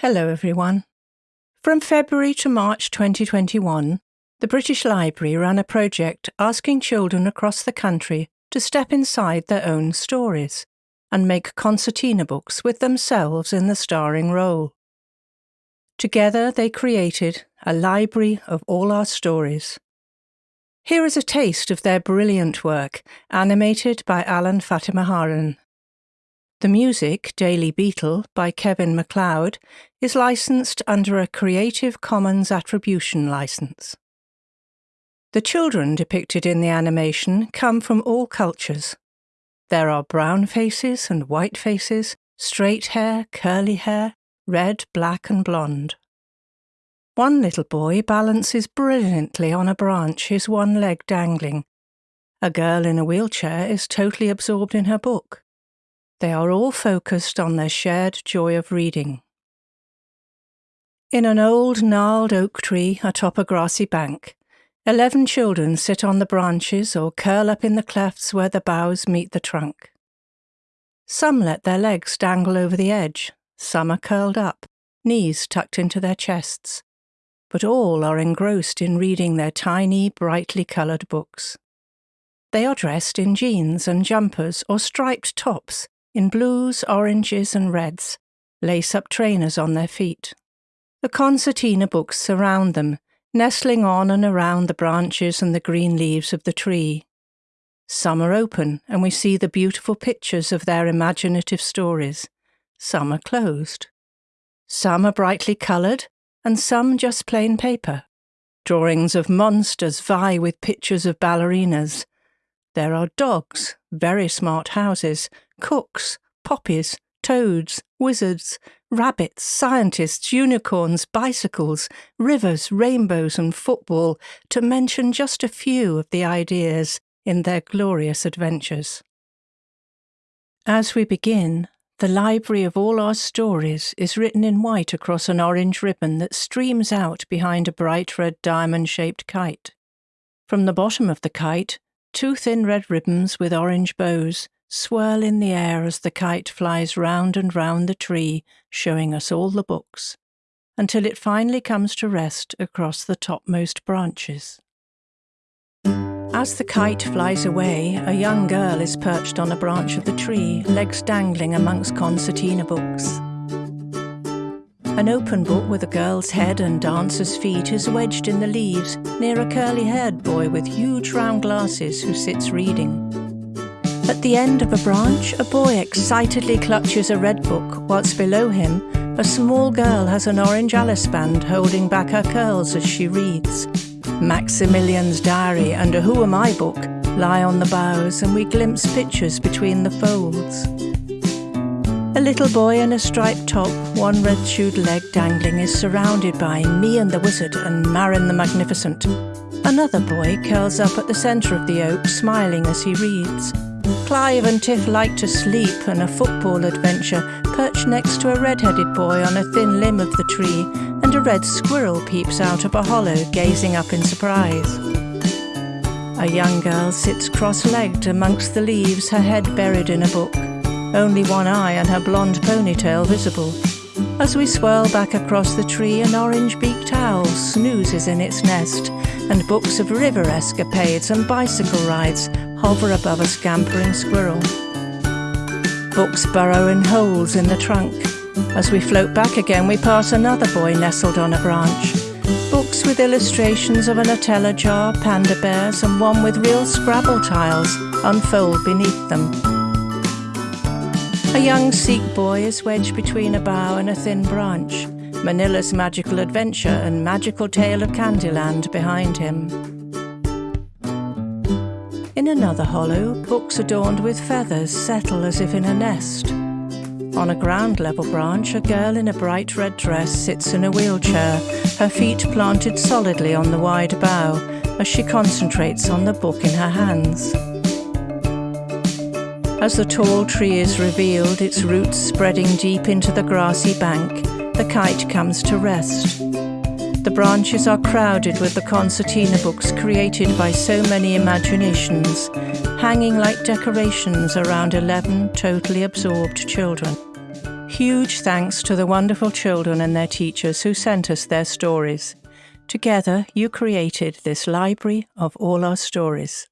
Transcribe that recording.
Hello, everyone. From February to March 2021, the British Library ran a project asking children across the country to step inside their own stories and make concertina books with themselves in the starring role. Together, they created a library of all our stories. Here is a taste of their brilliant work, animated by Alan Fatimaharan. The music, Daily Beetle, by Kevin MacLeod, is licensed under a Creative Commons Attribution license. The children depicted in the animation come from all cultures. There are brown faces and white faces, straight hair, curly hair, red, black, and blonde. One little boy balances brilliantly on a branch, his one leg dangling. A girl in a wheelchair is totally absorbed in her book. They are all focused on their shared joy of reading. In an old gnarled oak tree atop a grassy bank, eleven children sit on the branches or curl up in the clefts where the boughs meet the trunk. Some let their legs dangle over the edge, some are curled up, knees tucked into their chests, but all are engrossed in reading their tiny, brightly coloured books. They are dressed in jeans and jumpers or striped tops in blues, oranges, and reds, lace up trainers on their feet. The concertina books surround them, nestling on and around the branches and the green leaves of the tree. Some are open, and we see the beautiful pictures of their imaginative stories. Some are closed. Some are brightly coloured, and some just plain paper. Drawings of monsters vie with pictures of ballerinas. There are dogs, very smart houses, cooks, poppies, toads, wizards, rabbits, scientists, unicorns, bicycles, rivers, rainbows, and football, to mention just a few of the ideas in their glorious adventures. As we begin, the library of all our stories is written in white across an orange ribbon that streams out behind a bright red diamond shaped kite. From the bottom of the kite, two thin red ribbons with orange bows swirl in the air as the kite flies round and round the tree, showing us all the books, until it finally comes to rest across the topmost branches. As the kite flies away, a young girl is perched on a branch of the tree, legs dangling amongst concertina books. An open book with a girl's head and dancer's feet is wedged in the leaves near a curly haired boy with huge round glasses who sits reading. At the end of a branch, a boy excitedly clutches a red book, whilst below him, a small girl has an orange Alice band holding back her curls as she reads. Maximilian's diary and a Who Am I book lie on the boughs, and we glimpse pictures between the folds. A little boy in a striped top, one red shoed leg dangling, is surrounded by Me and the Wizard and Marin the Magnificent. Another boy curls up at the centre of the oak, smiling as he reads. Clive and Tiff like to sleep, and a football adventure perched next to a red-headed boy on a thin limb of the tree, and a red squirrel peeps out of a hollow, gazing up in surprise. A young girl sits cross-legged amongst the leaves, her head buried in a book, only one eye and her blonde ponytail visible. As we swirl back across the tree, an orange-beaked owl snoozes in its nest, and books of river escapades and bicycle rides hover above a scampering squirrel. Books burrow in holes in the trunk. As we float back again, we pass another boy nestled on a branch. Books with illustrations of a Nutella jar, panda bears, and one with real Scrabble tiles unfold beneath them. A young Sikh boy is wedged between a bough and a thin branch. Manila's Magical Adventure and Magical Tale of Candyland behind him. In another hollow, books adorned with feathers settle as if in a nest. On a ground level branch, a girl in a bright red dress sits in a wheelchair, her feet planted solidly on the wide bough as she concentrates on the book in her hands. As the tall tree is revealed, its roots spreading deep into the grassy bank, the kite comes to rest. The branches are crowded with the concertina books created by so many imaginations, hanging like decorations around 11 totally absorbed children. Huge thanks to the wonderful children and their teachers who sent us their stories. Together, you created this library of all our stories.